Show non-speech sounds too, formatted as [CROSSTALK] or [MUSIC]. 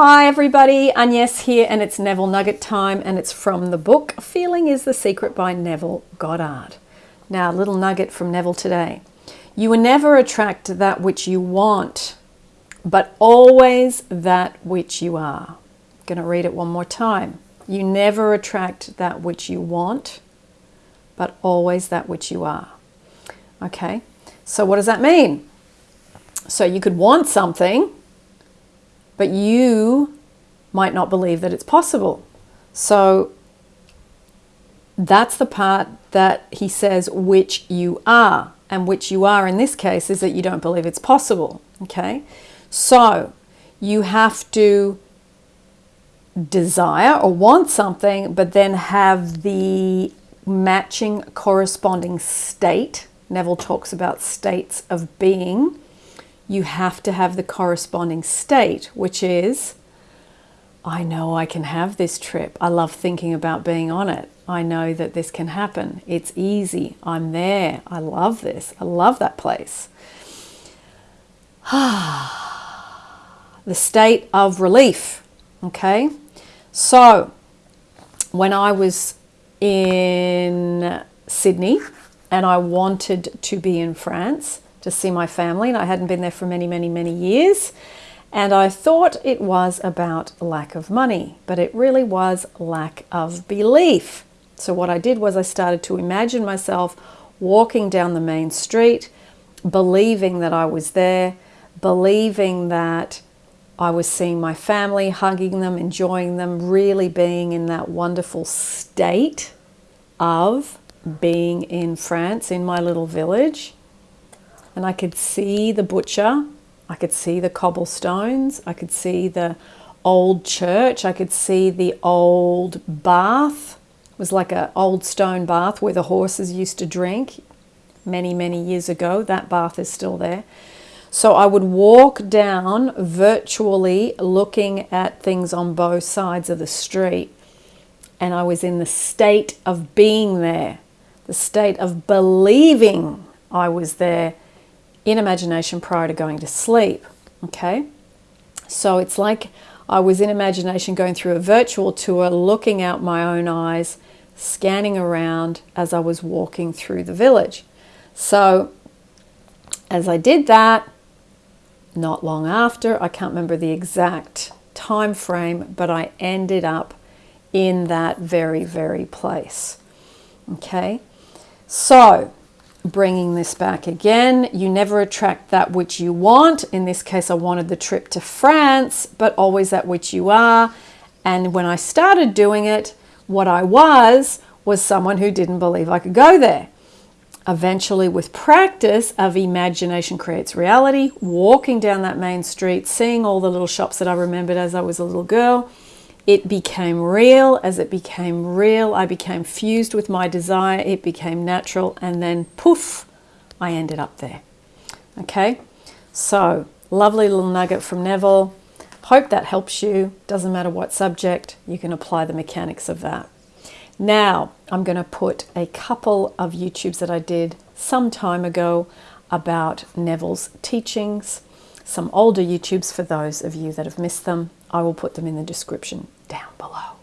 Hi everybody, Agnes here and it's Neville Nugget time and it's from the book Feeling is the Secret by Neville Goddard. Now a little nugget from Neville today. You will never attract that which you want, but always that which you are. Going to read it one more time. You never attract that which you want, but always that which you are. Okay, so what does that mean? So you could want something, but you might not believe that it's possible. So that's the part that he says, which you are. And which you are in this case is that you don't believe it's possible. Okay. So you have to desire or want something, but then have the matching corresponding state. Neville talks about states of being you have to have the corresponding state, which is, I know I can have this trip. I love thinking about being on it. I know that this can happen. It's easy. I'm there. I love this. I love that place. [SIGHS] the state of relief. Okay. So when I was in Sydney and I wanted to be in France, to see my family, and I hadn't been there for many, many, many years. And I thought it was about lack of money, but it really was lack of belief. So what I did was I started to imagine myself walking down the main street, believing that I was there, believing that I was seeing my family, hugging them, enjoying them, really being in that wonderful state of being in France, in my little village and I could see the butcher, I could see the cobblestones, I could see the old church, I could see the old bath. It was like an old stone bath where the horses used to drink many, many years ago. That bath is still there. So I would walk down virtually looking at things on both sides of the street. And I was in the state of being there, the state of believing I was there in imagination prior to going to sleep. Okay, so it's like I was in imagination going through a virtual tour, looking out my own eyes, scanning around as I was walking through the village. So as I did that, not long after, I can't remember the exact time frame, but I ended up in that very, very place. Okay, so bringing this back again. You never attract that which you want. In this case, I wanted the trip to France, but always that which you are. And when I started doing it, what I was was someone who didn't believe I could go there. Eventually, with practice of imagination creates reality, walking down that main street, seeing all the little shops that I remembered as I was a little girl, it became real. As it became real, I became fused with my desire. It became natural. And then poof, I ended up there. Okay, so lovely little nugget from Neville. Hope that helps you. Doesn't matter what subject, you can apply the mechanics of that. Now, I'm going to put a couple of YouTubes that I did some time ago about Neville's teachings, some older YouTubes for those of you that have missed them. I will put them in the description down below.